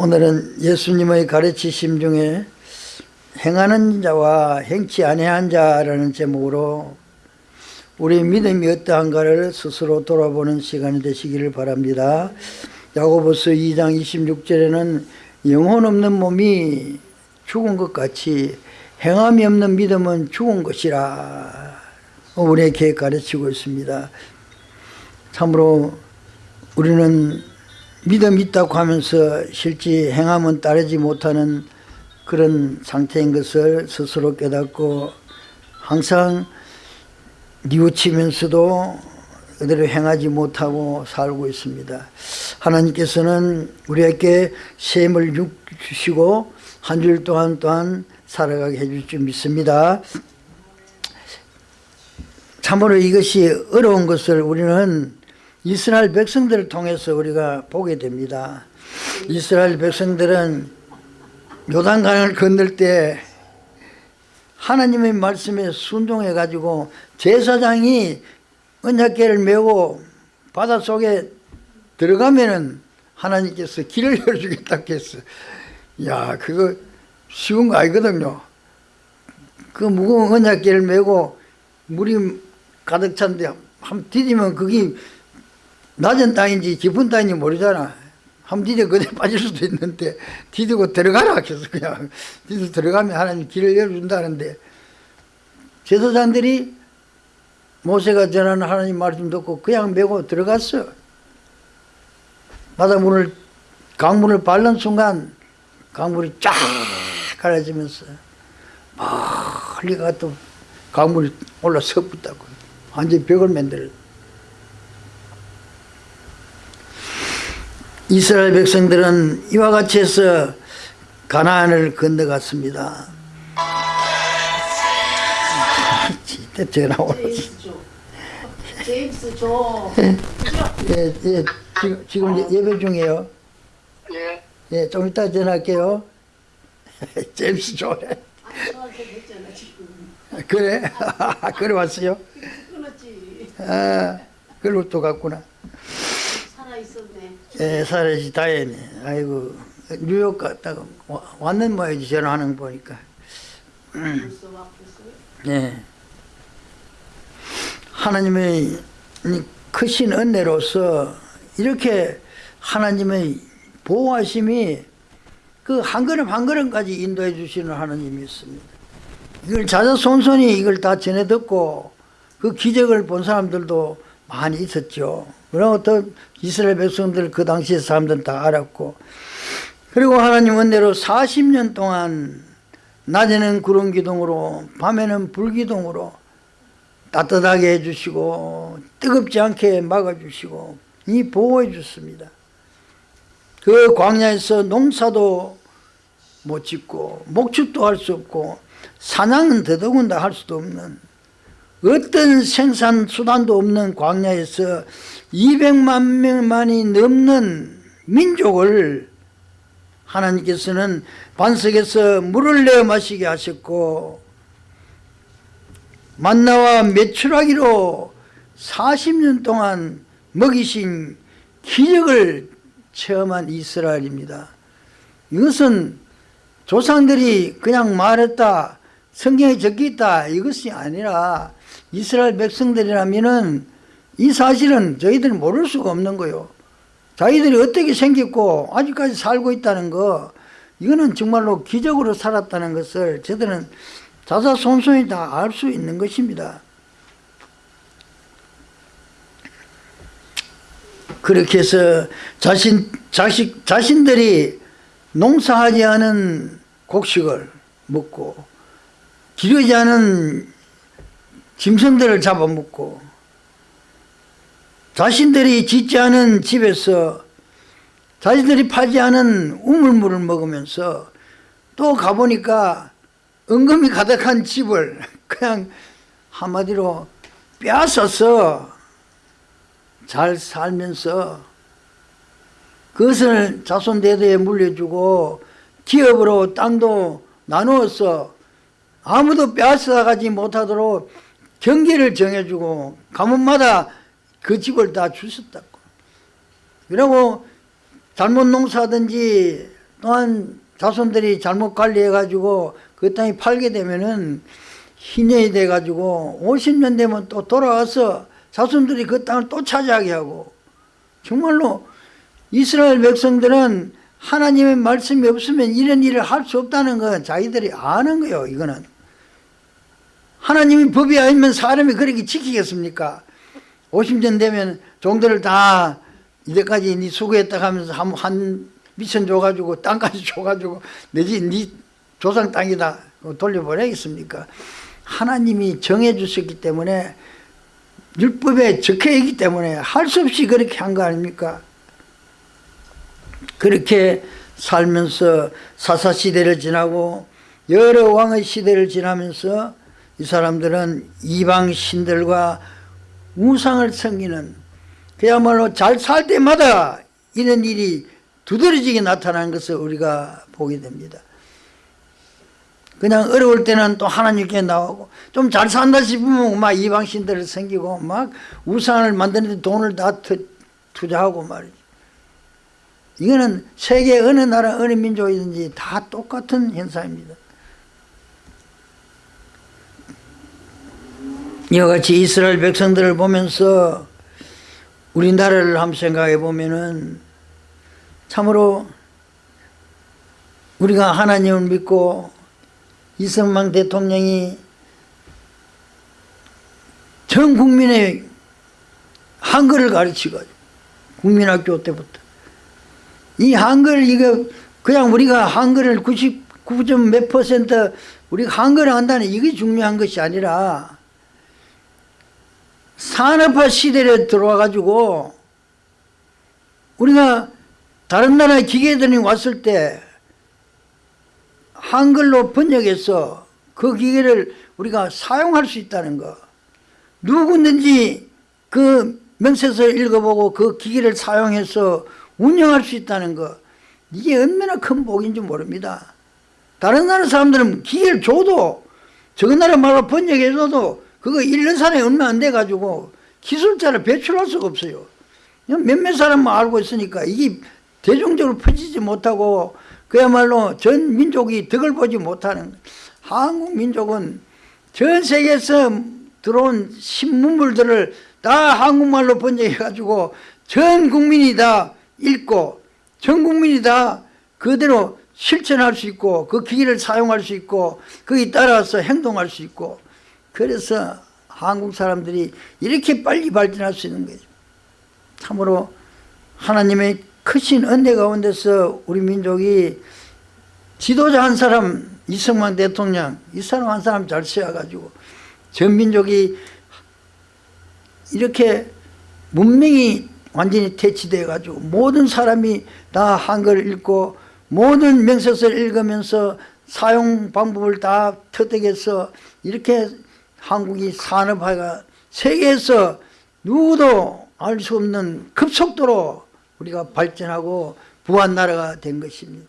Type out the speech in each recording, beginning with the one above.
오늘은 예수님의 가르치심 중에 행하는 자와 행치 아니한 자라는 제목으로 우리 믿음이 어떠한가를 스스로 돌아보는 시간이 되시기를 바랍니다. 야고보서 2장 26절에는 영혼 없는 몸이 죽은 것 같이 행함이 없는 믿음은 죽은 것이라 우리에게 가르치고 있습니다. 참으로 우리는 믿음 있다고 하면서 실제 행함은 따르지 못하는 그런 상태인 것을 스스로 깨닫고 항상 뉘우치면서도 그대로 행하지 못하고 살고 있습니다. 하나님께서는 우리에게 셈을 주시고 한 주일 동안 또한 살아가게 해줄 줄 믿습니다. 참으로 이것이 어려운 것을 우리는 이스라엘 백성들을 통해서 우리가 보게 됩니다. 이스라엘 백성들은 요단강을 건널 때 하나님의 말씀에 순종해 가지고 제사장이 언약궤를 메고 바닷속에 들어가면은 하나님께서 길을 열어주겠다고 했어. 야, 그거 쉬운 거 아니거든요. 그 무거운 언약궤를 메고 물이 가득 찬데 한 디디면 그게 낮은 땅인지 깊은 땅인지 모르잖아. 한 디뎌 그대 빠질 수도 있는데 디디고 들어가라 해서 그냥 디디 들어가면 하나님 길을 열어준다는데 제사장들이 모세가 전하는 하나님 말씀 듣고 그냥 메고 들어갔어. 바닷물을 강물을 밟는 순간 강물이 쫙 갈라지면서 멀리 가또 강물이 올라 서붙다고 완전히 벽을 만들어 이스라엘 백성들은 이와 같이 해서 가나안을 건너갔습니다. 진짜 전화 오네. 제임스 줘. 예, 예, 지금, 지금 예- 예배 중이에요. 예, 예, 좀 이따 전화할게요. 제임스. 저한테 했잖아 지금. 그래? 그래 왔어요? 끊었지. 아, 그리고 또 갔구나. 있었네. 예, 살아시 다행이네. 아이고, 뉴욕 갔다가 와- 왔는 모양이지, 전화하는 거 보니까. 예. 하나님의 이 크신 은혜로서 이렇게 하나님의 보호하심이 그 한 걸음 한 걸음까지 인도해 주시는 하나님이 있습니다. 이걸 자자손손이 이걸 다 전해 듣고 그 기적을 본 사람들도 많이 있었죠. 그리고 또 이스라엘 백성들 그 당시에 사람들은 다 알았고 그리고 하나님 은혜로 40년 동안 낮에는 구름 기둥으로 밤에는 불 기둥으로 따뜻하게 해주시고 뜨겁지 않게 막아주시고 이 보호해 줬습니다. 그 광야에서 농사도 못 짓고 목축도 할 수 없고 사냥은 더더군다 할 수도 없는 어떤 생산 수단도 없는 광야에서 200만 명만이 넘는 민족을 하나님께서는 반석에서 물을 내어 마시게 하셨고 만나와 메추라기로 40년 동안 먹이신 기적을 체험한 이스라엘입니다. 이것은 조상들이 그냥 말했다 성경에 적혀 있다 이것이 아니라 이스라엘 백성들이라면은 이 사실은 저희들이 모를 수가 없는 거요. 자기들이 어떻게 생겼고 아직까지 살고 있다는 거 이거는 정말로 기적으로 살았다는 것을 저들은 자자손손이 다 알 수 있는 것입니다. 그렇게 해서 자신 자식 자신들이 농사하지 않은 곡식을 먹고 기르지 않은 짐승들을 잡아먹고 자신들이 짓지 않은 집에서 자신들이 파지 않은 우물물을 먹으면서 또 가보니까 은금이 가득한 집을 그냥 한마디로 빼앗아서 잘 살면서 그것을 자손 대대에 물려주고 기업으로 땅도 나누어서 아무도 빼앗아가지 못하도록 경계를 정해주고 가문마다 그 집을 다 주셨다고. 그리고 잘못 농사하든지 또한 자손들이 잘못 관리해가지고 그 땅이 팔게 되면은 희년이 돼가지고 50년 되면 또 돌아와서 자손들이 그 땅을 또 차지하게 하고 정말로 이스라엘 백성들은 하나님의 말씀이 없으면 이런 일을 할 수 없다는 건 자기들이 아는 거예요 이거는 하나님이 법이 아니면 사람이 그렇게 지키겠습니까? 50년 되면 종들을 다 이제까지 네 수고했다 하면서 한, 한 미천 줘가지고 땅까지 줘가지고 내지 네 조상 땅이다 돌려보내겠습니까? 하나님이 정해주셨기 때문에 율법에 적혀있기 때문에 할 수 없이 그렇게 한 거 아닙니까? 그렇게 살면서 사사시대를 지나고 여러 왕의 시대를 지나면서 이 사람들은 이방 신들과 우상을 섬기는 그야말로 잘 살 때마다 이런 일이 두드러지게 나타나는 것을 우리가 보게 됩니다. 그냥 어려울 때는 또 하나님께 나오고 좀 잘 산다 싶으면 막 이방 신들을 섬기고 막 우상을 만드는데 돈을 다 투, 투자하고 말이죠. 이거는 세계 어느 나라 어느 민족이든지 다 똑같은 현상입니다. 이와 같이 이스라엘 백성들을 보면서 우리나라를 한번 생각해 보면은 참으로 우리가 하나님을 믿고 이승만 대통령이 전 국민의 한글을 가르치고 국민학교 때부터 이 한글 이거 그냥 우리가 한글을 99점 몇 퍼센트 우리가 한글을 한다는 이게 중요한 것이 아니라 산업화 시대에 들어와 가지고 우리가 다른 나라의 기계들이 왔을 때 한글로 번역해서 그 기계를 우리가 사용할 수 있다는 거. 누구든지 그 명세서를 읽어보고 그 기계를 사용해서 운영할 수 있다는 거. 이게 얼마나 큰 복인지 모릅니다. 다른 나라 사람들은 기계를 줘도 저 나라 말로 번역해줘도 그거 읽는 사람이 얼마 안 돼가지고 기술자를 배출할 수가 없어요. 몇몇 사람만 알고 있으니까 이게 대중적으로 퍼지지 못하고 그야말로 전 민족이 덕을 보지 못하는 한국 민족은 전 세계에서 들어온 신문물들을 다 한국말로 번역해가지고 전 국민이 다 읽고 전 국민이 다 그대로 실천할 수 있고 그 기기를 사용할 수 있고 거기 따라서 행동할 수 있고 그래서 한국 사람들이 이렇게 빨리 발전할 수 있는 거죠. 참으로 하나님의 크신 은혜 가운데서 우리 민족이 지도자 한 사람 이승만 대통령 이 사람 한 사람 잘 세워가지고 전 민족이 이렇게 문명이 완전히 퇴치돼 가지고 모든 사람이 다 한글을 읽고 모든 명세서를 읽으면서 사용 방법을 다 터득해서 이렇게 한국이 산업화가 세계에서 누구도 알 수 없는 급속도로 우리가 발전하고 부한 나라가 된 것입니다.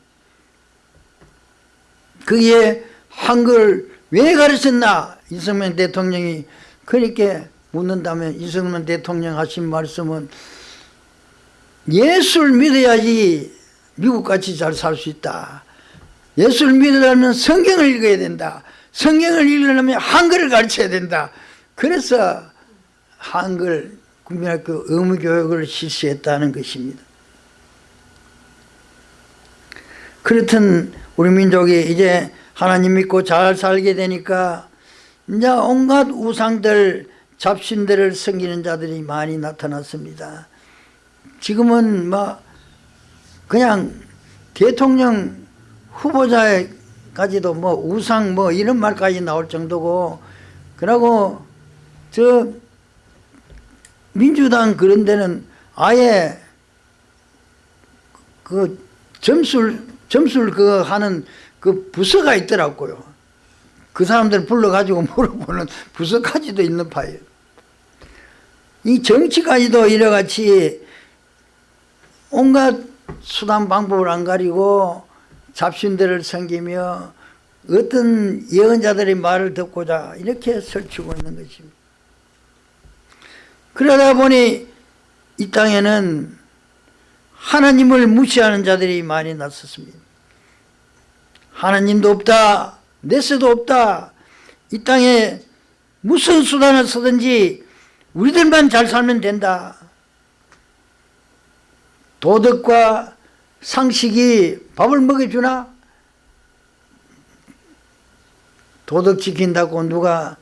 그게 한글 왜 가르쳤나 이승만 대통령이 그렇게 묻는다면 이승만 대통령 하신 말씀은 예수를 믿어야지 미국같이 잘 살 수 있다. 예수를 믿으려면 성경을 읽어야 된다. 성경을 읽으려면 한글을 가르쳐야 된다. 그래서 한글 국민학교 의무교육을 실시했다는 것입니다. 그렇든 우리 민족이 이제 하나님 믿고 잘 살게 되니까 이제 온갖 우상들 잡신들을 섬기는 자들이 많이 나타났습니다. 지금은 뭐 그냥 대통령 후보자 까지도 뭐 우상 뭐 이런 말까지 나올 정도고 그러고 저 민주당 그런 데는 아예 그 점술 점술 그 하는 그 부서가 있더라고요. 그 사람들 불러가지고 물어보는 부서까지도 있는 파예요. 이 정치까지도 이래같이 온갖 수단 방법을 안 가리고 잡신들을 섬기며 어떤 예언자들의 말을 듣고자 이렇게 설치고 있는 것입니다. 그러다 보니 이 땅에는 하나님을 무시하는 자들이 많이 났었습니다. 하나님도 없다. 내세도 없다. 이 땅에 무슨 수단을 쓰든지 우리들만 잘 살면 된다. 도덕과 상식이 밥을 먹여주나? 도덕 지킨다고 누가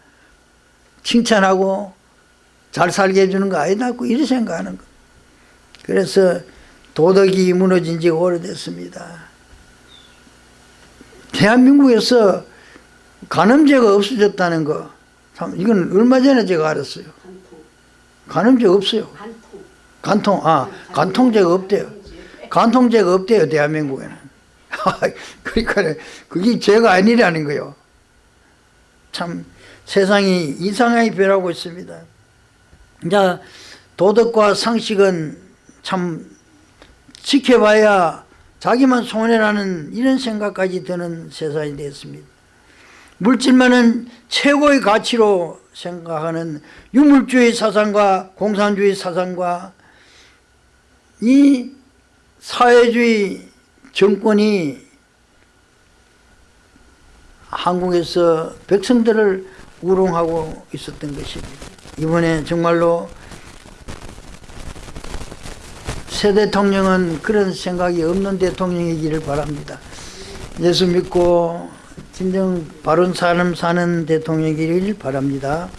칭찬하고 잘 살게 해주는 거 아니다. 이렇게 생각하는 거. 그래서 도덕이 무너진 지가 오래됐습니다. 대한민국에서 간음죄가 없어졌다는 거. 참, 이건 얼마 전에 제가 알았어요. 간음죄 없어요. 간통. 간통, 아, 간통죄가 없대요. 간통죄가 없대요, 대한민국에는. 그러니까 그게 죄가 아니라는 거요. 참 세상이 이상하게 변하고 있습니다. 이제 도덕과 상식은 참 지켜봐야 자기만 손해라는 이런 생각까지 드는 세상이 됐습니다. 물질만은 최고의 가치로 생각하는 유물주의 사상과 공산주의 사상과 이 사회주의 정권이 한국에서 백성들을 우롱하고 있었던 것입니다. 이번에 정말로 새 대통령은 그런 생각이 없는 대통령이기를 바랍니다. 예수 믿고 진정 바른 삶 사는 대통령이길 바랍니다.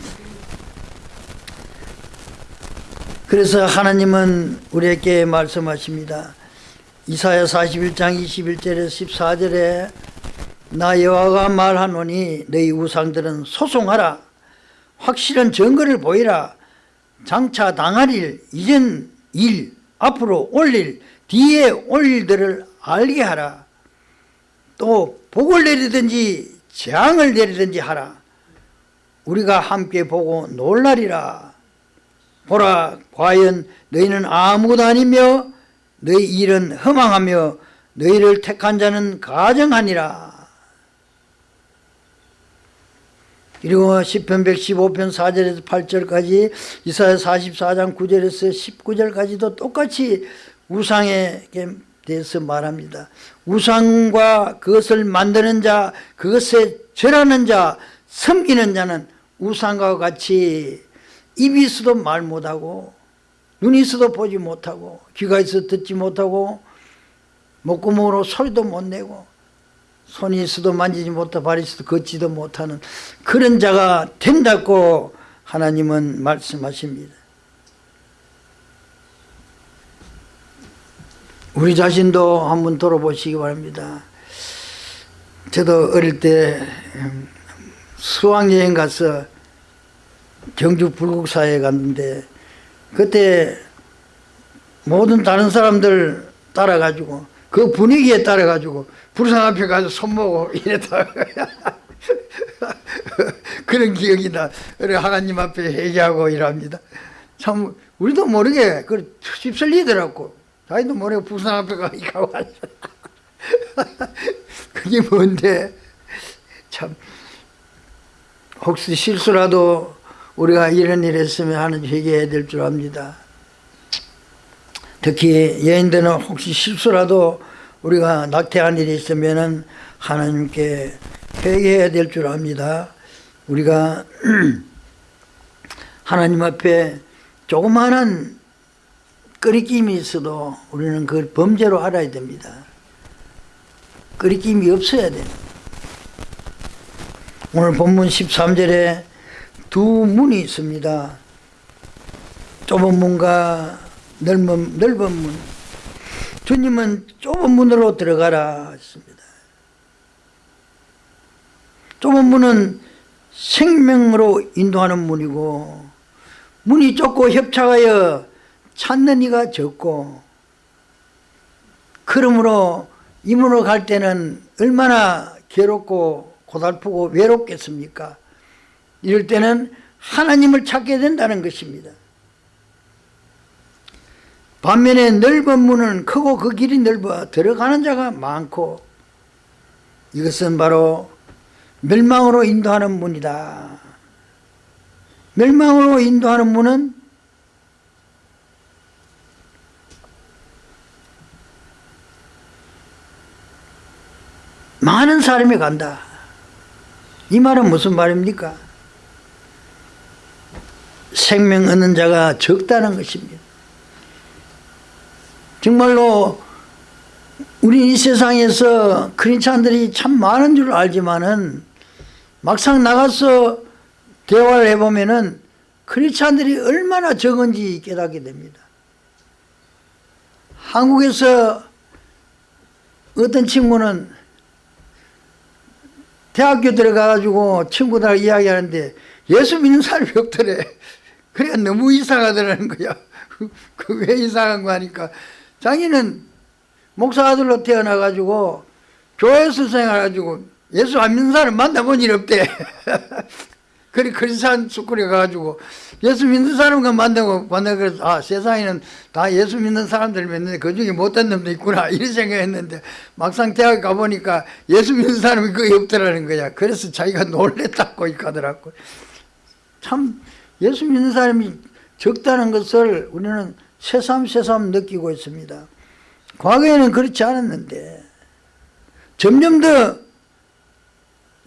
그래서 하나님은 우리에게 말씀하십니다. 이사야 41장 21절에 14절에 나 여호와가 말하노니 너희 우상들은 소송하라. 확실한 증거를 보이라. 장차 당할 일 이전 일 앞으로 올릴 뒤에 올 일들을 알게 하라. 또 복을 내리든지 재앙을 내리든지 하라. 우리가 함께 보고 놀라리라. 보라 과연 너희는 아무것도 아니며 너희 일은 허망하며 너희를 택한 자는 가정하니라 그리고 시편 115편 4절에서 8절까지 이사야 44장 9절에서 19절까지도 똑같이 우상에 대해서 말합니다. 우상과 그것을 만드는 자, 그것에 절하는 자, 섬기는 자는 우상과 같이 입이 있어도 말 못하고 눈이 있어도 보지 못하고 귀가 있어도 듣지 못하고 목구멍으로 소리도 못 내고 손이 있어도 만지지 못하고 발이 있어도 걷지도 못하는 그런 자가 된다고 하나님은 말씀하십니다. 우리 자신도 한번 돌아보시기 바랍니다. 저도 어릴 때 수학여행 가서 경주 불국사에 갔는데 그때 모든 다른 사람들 따라가지고 그 분위기에 따라가지고 불상 앞에 가서 손모고 이랬다. 그런 기억이 나. 그래 하나님 앞에 회개하고 이랍니다. 참 우리도 모르게 그 휩쓸리더라고. 자기도 모르게 불상 앞에 가고 그게 뭔데? 참 혹시 실수라도 우리가 이런 일 했으면 하는 회개해야 될 줄 압니다 특히 여인들은 혹시 실수라도 우리가 낙태한 일이 있으면 하나님께 회개해야 될 줄 압니다. 우리가 하나님 앞에 조그마한 끄리낌이 있어도 우리는 그걸 범죄로 알아야 됩니다. 끄리낌이 없어야 돼요. 오늘 본문 13절에 두 문이 있습니다. 좁은 문과 넓은, 넓은 문. 주님은 좁은 문으로 들어가라 했습니다. 좁은 문은 생명으로 인도하는 문이고 문이 좁고 협착하여 찾는 이가 적고 그러므로 이 문으로 갈 때는 얼마나 괴롭고 고달프고 외롭겠습니까? 이럴 때는 하나님을 찾게 된다는 것입니다. 반면에 넓은 문은 크고 그 길이 넓어 들어가는 자가 많고 이것은 바로 멸망으로 인도하는 문이다. 멸망으로 인도하는 문은 많은 사람이 간다. 이 말은 무슨 말입니까? 생명 얻는 자가 적다는 것입니다. 정말로 우리 이 세상에서 크리스찬들이 참 많은 줄 알지만은 막상 나가서 대화를 해보면은 크리스찬들이 얼마나 적은지 깨닫게 됩니다. 한국에서 어떤 친구는 대학교 들어가가지고 친구들 이야기하는데 예수 믿는 사람이 없더래. 그래 너무 이상하더라는 거야. 그 왜 이상한 거 하니까 자기는 목사 아들로 태어나가지고 교회에서 생활해가지고 예수 안 믿는 사람 만나본 일 없대. 그리 크리스찬 스쿨에 가가지고 예수 믿는 사람과 만나고 만나 그래서 아 세상에는 다 예수 믿는 사람들 믿는데 그 중에 못된 놈도 있구나 이런 생각했는데 막상 대학 가보니까 예수 믿는 사람이 거의 없더라는 거야. 그래서 자기가 놀랬다고 하더라고. 참 예수 믿는 사람이 적다는 것을 우리는 새삼새삼 느끼고 있습니다. 과거에는 그렇지 않았는데 점점 더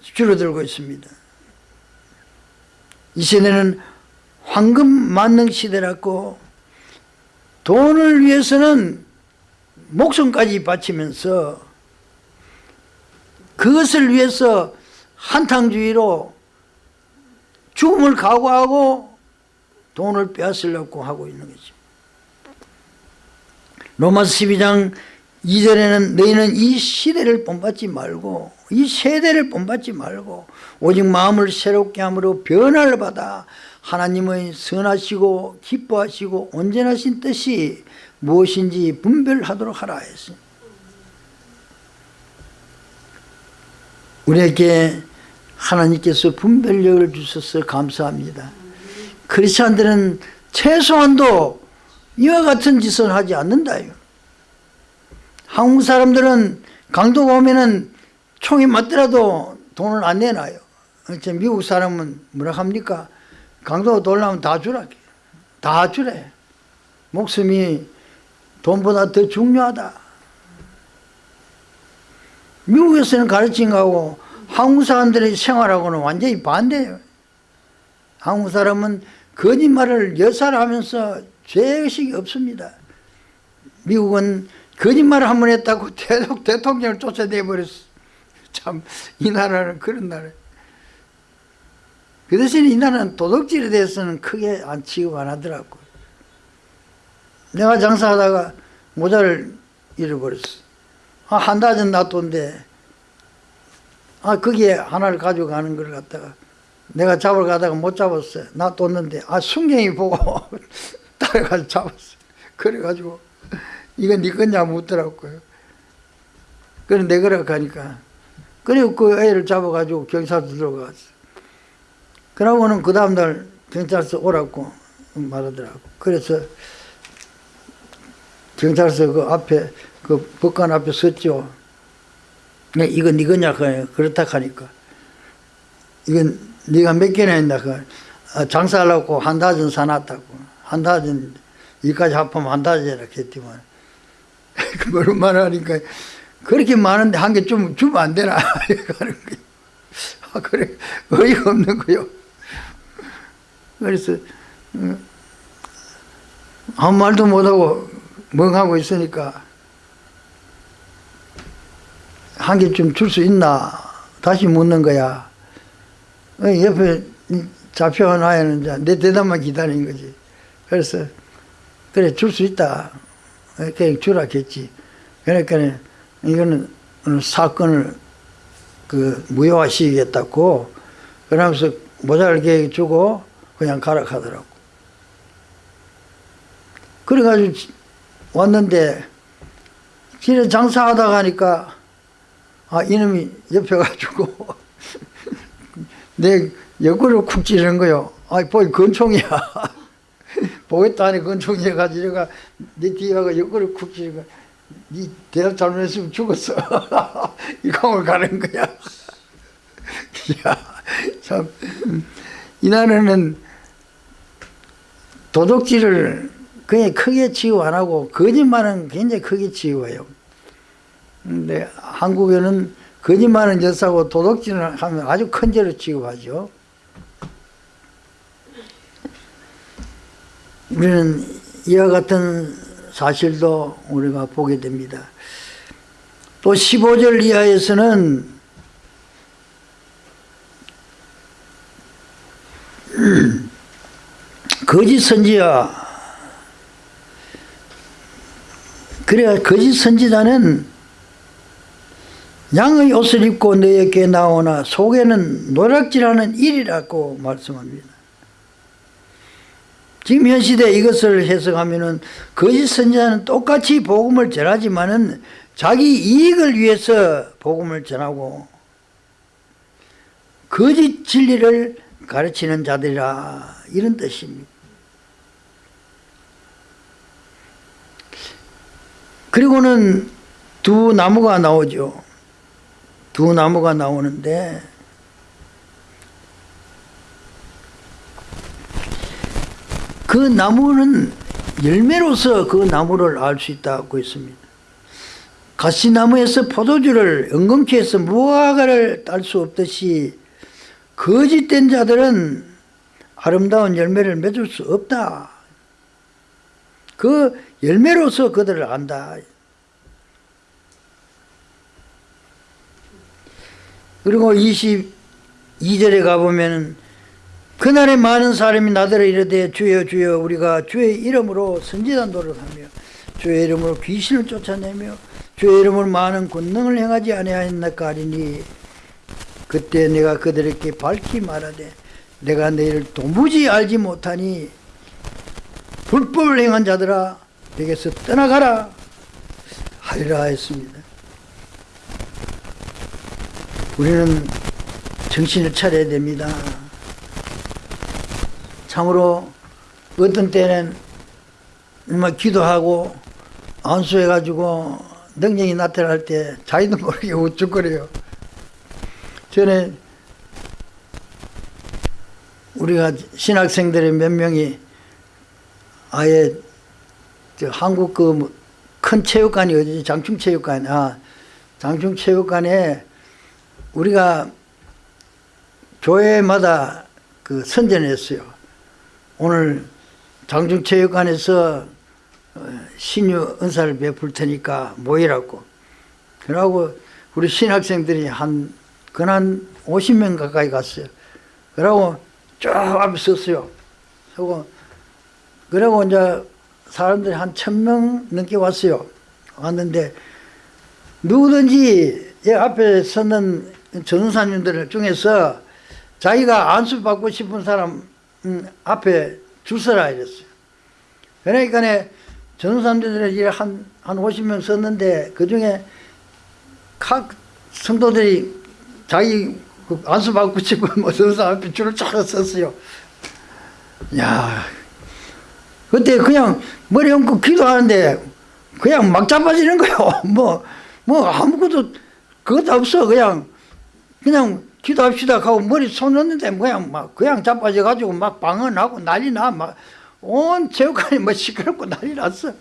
줄어들고 있습니다. 이 시대는 황금 만능 시대라고 돈을 위해서는 목숨까지 바치면서 그것을 위해서 한탕주의로 죽음을 각오하고 돈을 빼앗으려고 하고 있는 거죠. 로마서 12장 2절에는 너희는 이 시대를 본받지 말고 이 세대를 본받지 말고 오직 마음을 새롭게 함으로 변화를 받아 하나님의 선하시고 기뻐하시고 온전하신 뜻이 무엇인지 분별하도록 하라 했습니다. 우리에게 하나님께서 분별력을 주셔서 감사합니다. 크리스찬들은 최소한도 이와 같은 짓을 하지 않는다요. 한국 사람들은 강도가 오면은 총이 맞더라도 돈을 안 내놔요. 미국 사람은 뭐라 합니까? 강도가 돌라면 다 주라. 다 주래. 목숨이 돈보다 더 중요하다. 미국에서는 가르친 거하고 한국 사람들의 생활하고는 완전히 반대예요. 한국 사람은 거짓말을 여살하면서 죄의식이 없습니다. 미국은 거짓말을 한 번 했다고 계속 대통령을 쫓아내 버렸어. 참, 이 나라는 그런 나라예요. 그 대신에 이 나라는 도덕질에 대해서는 크게 안 취급 안 하더라고요. 내가 장사하다가 모자를 잃어버렸어. 아, 한 다전 놔뒀는데, 아, 거기에 하나를 가져가는 걸 갖다가 내가 잡으러 가다가 못 잡았어요. 놔뒀는데, 아, 순경이 보고 따라가서 잡았어요. 그래가지고, 이건 네 거냐 묻더라고요. 그래, 내 거라고 하니까. 그리고 그 애를 잡아가지고 경찰서 들어갔어. 그러고는 그 다음날 경찰서 오라고 말하더라고. 그래서 경찰서 그 앞에, 그 법관 앞에 섰죠. 네, 이거 네 거냐, 그렇다 하니까. 이건 네가 몇 개나 했나, 그 아, 장사하려고 한 다전 사놨다고. 한 다전, 이까지 합하면 한 다전이라 했지만. 그걸 말하니까, 그렇게 많은데 한 개 좀 주면 안 되나? 하는 거예요. 아, 그래. 어이가 없는 거요. 그래서, 음, 아무 말도 못하고 멍하고 있으니까, 한 개 좀 줄 수 있나? 다시 묻는 거야. 어, 옆에 잡혀놔야는 이제 내 대답만 기다리는 거지. 그래서, 그래, 줄 수 있다. 그냥 주라 했지. 그러니까, 이거는 사건을 그 무효화 시키겠다고 그러면서 모자를 계획 주고 그냥 가라 하더라고. 그래가지고 왔는데 길에 장사하다 가니까 아 이놈이 옆에 가지고 내 옆구리를 쿡 찌르는 거요. 아이 보이 건총이야. 보겠다 하니 건총이 해가지고 내가 내 뒤에 가서 옆구리를 쿡 거야. 니 대답 잘못했으면 죽었어. 이 강을 가는 거야. 야, 참. 이 나라는 도덕질을 그냥 크게 치유 안 하고 거짓말은 굉장히 크게 치유해요. 근데 한국에는 거짓말은 여사고 도덕질을 하면 아주 큰 죄로 취급하죠. 우리는 이와 같은 사실도 우리가 보게 됩니다. 또 15절 이하에서는 거짓 선지자 그래야 거짓 선지자는 양의 옷을 입고 너에게 나오나 속에는 노략질하는 일이라고 말씀합니다. 지금 현 시대 이것을 해석하면은 거짓 선지자는 똑같이 복음을 전하지만은 자기 이익을 위해서 복음을 전하고 거짓 진리를 가르치는 자들이라 이런 뜻입니다. 그리고는 두 나무가 나오죠. 두 나무가 나오는데 그 나무는 열매로서 그 나무를 알 수 있다고 했습니다. 가시나무에서 포도주를 은근히 해서 무화과를 딸 수 없듯이 거짓된 자들은 아름다운 열매를 맺을 수 없다. 그 열매로서 그들을 안다. 그리고 22절에 가보면 그날에 많은 사람이 나더러 이르되 주여 주여 우리가 주의 이름으로 선지자 노릇하며 주의 이름으로 귀신을 쫓아내며 주의 이름으로 많은 권능을 행하지 아니하였나까 하리니 그때 내가 그들에게 밝히 말하되 내가 너희를 도무지 알지 못하니 불법을 행한 자들아 내게서 떠나가라 하리라 했습니다. 우리는 정신을 차려야 됩니다. 참으로 어떤 때는 막 기도하고 안수해가지고 능력이 나타날 때 자기도 모르게 우쭐거려요. 전에 우리가 신학생들의 몇 명이 아예 저 한국 그 큰 체육관이 어디지? 장충체육관. 아, 장충체육관에 우리가 교회마다 그 선전했어요. 오늘 장충체육관에서 어, 신유 은사를 베풀 테니까 모이라고. 그러고 우리 신학생들이 한, 그한 50명 가까이 갔어요. 그러고 쭉 앞에 섰어요. 서고, 그러고 이제 사람들이 한 천 명 넘게 왔어요. 왔는데, 누구든지 이 앞에 서는 전사님들 중에서 자기가 안수받고 싶은 사람 음, 앞에 줄 서라 이랬어요. 그러니까 전사님들이 한, 한 50명 섰는데 그 중에 각 성도들이 자기 그 안수받고 싶은 뭐 전사 앞에 줄을 쫙 섰어요. 야, 그때 그냥 머리 얹고 기도하는데 그냥 막 자빠지는 거요. 뭐, 뭐 아무것도 그것도 없어. 그냥, 그냥 기도합시다 하고 머리 손 넣는데 그냥 막 그냥 자빠져 가지고 막 방언하고 난리 나. 막 온 체육관이 뭐 시끄럽고 난리 났어.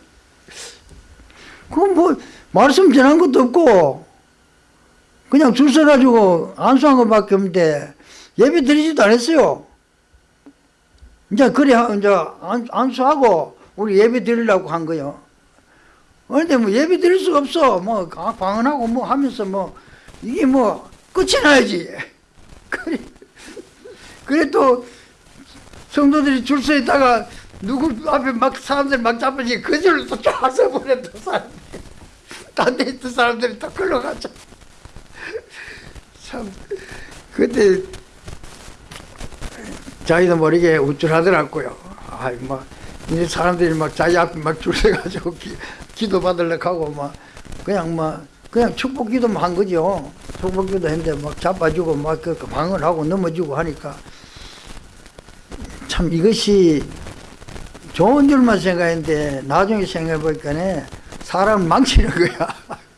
그건 뭐 말씀 전한 것도 없고 그냥 줄 서가지고 안수한 것밖에 없는데 예배 드리지도 않았어요. 이제 그래 이제 안, 안수하고 우리 예배 드리려고 한 거요. 그런데 뭐 예배 드릴 수가 없어. 뭐 방언하고 뭐 하면서 뭐 이게 뭐 끝이 나야지. 그래 그래 또 성도들이 줄 서 있다가 누구 앞에 막 사람들 막 잡으니 그 줄로 또 쫙서 버려 또 사람들. 딴데 있던 사람들이 또 끌러 가죠. 참 그때 자기도 모르게 우쭐하더라고요. 아이, 막, 이 사람들이 막 자기 앞에 막 줄 서가지고 기, 기도 받으려고 하고 막, 그냥 막, 그냥 축복 기도만 한 거죠. 축복 기도 했는데 막 잡아주고 막 그 방을 하고 넘어지고 하니까 참 이것이 좋은 줄만 생각했는데 나중에 생각해 보니까 사람 망치는 거야.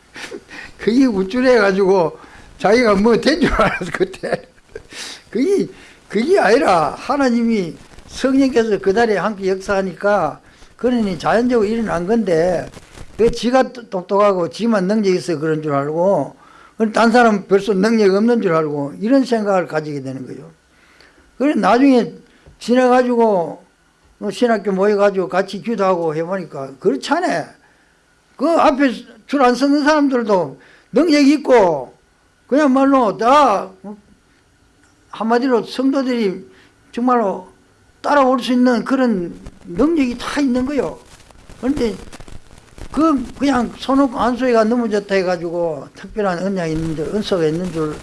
그게 우쭐해가지고 자기가 뭐 된 줄 알았어, 그때. 그게 그게 아니라 하나님이 성령께서 그 달에 함께 역사하니까 그러니 자연적으로 일어난 건데 그 지가 똑똑하고 지만 능력이 있어 그런 줄 알고 딴 사람은 벌써 능력이 없는 줄 알고 이런 생각을 가지게 되는 거예요. 그래 나중에 지나가지고 뭐 신학교 모여가지고 같이 기도하고 해보니까 그렇잖아. 그 앞에 줄 안 서는 사람들도 능력이 있고 그야말로 다 한마디로 성도들이 정말로 따라올 수 있는 그런 능력이 다 있는 거요. 그런데 그 그냥 손없고 안수이가 넘어졌다 해가지고 특별한 은약이 있는 줄, 은사가 있는 줄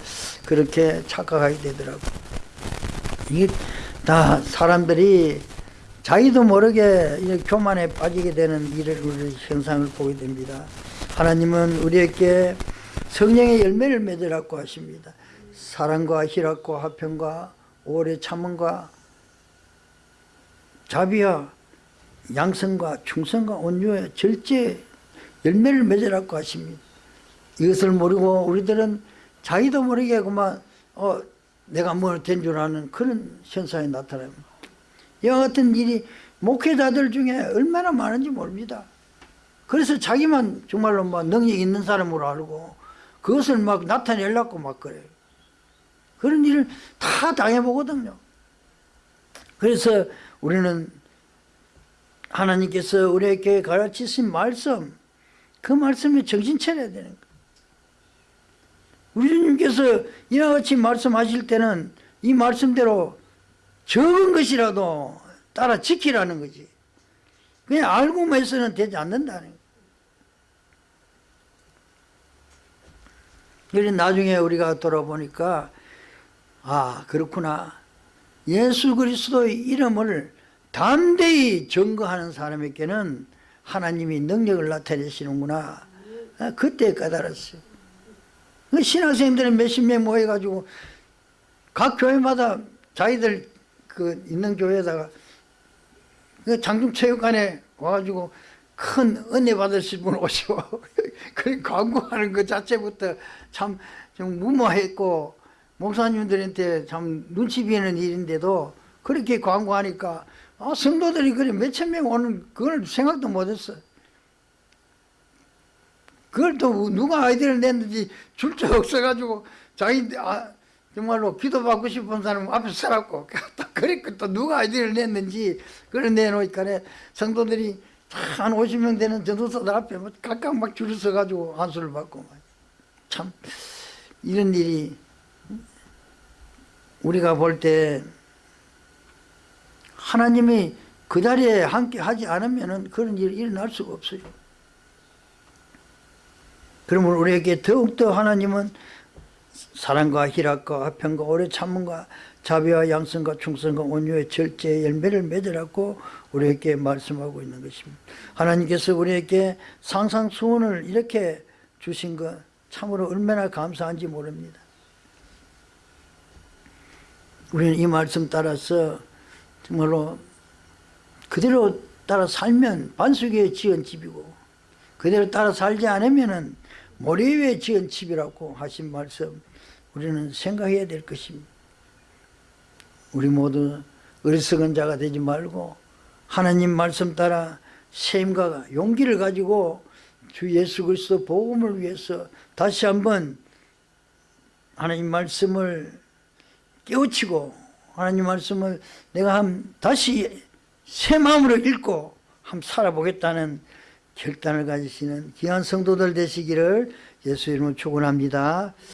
그렇게 착각하게 되더라고. 이게 다 사람들이 자기도 모르게 이 교만에 빠지게 되는 일을 우리 현상을 보게 됩니다. 하나님은 우리에게 성령의 열매를 맺으라고 하십니다. 사랑과 희락과 화평과 오래 참음과 자비와 양성과 충성과 온유의 절제 열매를 맺으라고 하십니다. 이것을 모르고 우리들은 자기도 모르게 그만 어 내가 뭘 된 줄 아는 그런 현상이 나타납니다. 이와 같은 일이 목회자들 중에 얼마나 많은지 모릅니다. 그래서 자기만 정말로 뭐 능력 있는 사람으로 알고 그것을 막 나타내려고 막 그래요. 그런 일을 다 당해보거든요. 그래서 우리는 하나님께서 우리에게 가르치신 말씀, 그 말씀에 정신 차려야 되는 거예요. 우리 주님께서 이와 같이 말씀하실 때는 이 말씀대로 적은 것이라도 따라 지키라는 거지. 그냥 알고만 해서는 되지 않는다는 거예요. 나중에 우리가 돌아보니까 아 그렇구나. 예수 그리스도의 이름을 담대히 증거하는 사람에게는 하나님이 능력을 나타내시는구나. 아, 그때 깨달았어요. 그 신학생들은 몇십 명 모여가지고 각 교회마다 자기들 그 있는 교회에다가 그 장중체육관에 와가지고 큰 은혜 받으실 분 오시고 그 광고하는 것 자체부터 참 좀 무모했고 목사님들한테 참 눈치 비는 일인데도 그렇게 광고하니까 아, 성도들이 그래 몇천 명 오는 그걸 생각도 못했어. 그걸 또 누가 아이디어를 냈는지 줄자 없어가지고 자기 아, 정말로 기도받고 싶은 사람 앞에 또 그러니까 또 누가 아이디어를 냈는지 그걸 내놓으니까 성도들이 한 50명 되는 전도사들 앞에 뭐 각각 막 줄을 서가지고 안수를 받고 참 이런 일이 우리가 볼때 하나님이 그 자리에 함께 하지 않으면 그런 일이 일어날 수가 없어요. 그러면 우리에게 더욱더 하나님은 사랑과 희락과 화평과 오래 참음과 자비와 양성과 충성과 온유의 절제의 열매를 맺으라고 우리에게 말씀하고 있는 것입니다. 하나님께서 우리에게 상상수원을 이렇게 주신 것 참으로 얼마나 감사한지 모릅니다. 우리는 이 말씀 따라서 정말로 그대로 따라 살면 반석에 지은 집이고 그대로 따라 살지 않으면 모래 위에 지은 집이라고 하신 말씀 우리는 생각해야 될 것입니다. 우리 모두 어리석은 자가 되지 말고 하나님 말씀 따라 세임과 용기를 가지고 주 예수 그리스도 복음을 위해서 다시 한번 하나님 말씀을 깨우치고 하나님 말씀을 내가 한 다시 새 마음으로 읽고 한번 살아보겠다는 결단을 가지시는 귀한 성도들 되시기를 예수 이름으로 축원합니다.